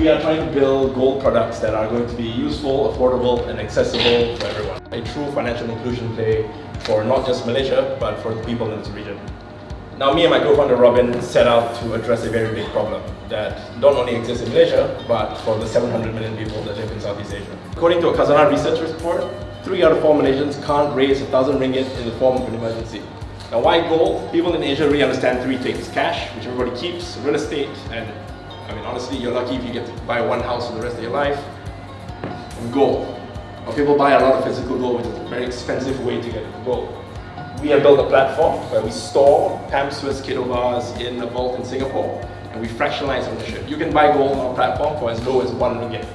we are trying to build gold products that are going to be useful, affordable, and accessible for everyone. A true financial inclusion play for not just Malaysia, but for the people in this region. Now, me and my co-founder Robin set out to address a very big problem that not only exists in Malaysia, but for the 700 million people that live in Southeast Asia. According to a Khazanah research report, three out of four Malaysians can't raise a thousand ringgit in the form of an emergency. Now, why gold? People in Asia really understand three things. Cash, which everybody keeps, real estate, and I mean, honestly, you're lucky if you get to buy one house for the rest of your life, and gold. People buy a lot of physical gold, which is a very expensive way to get gold we have built a platform where we store PAMP Suisse kilo bars in a vault in Singapore and we fractionalize ownership. You can buy gold on our platform for as low as one ringgit.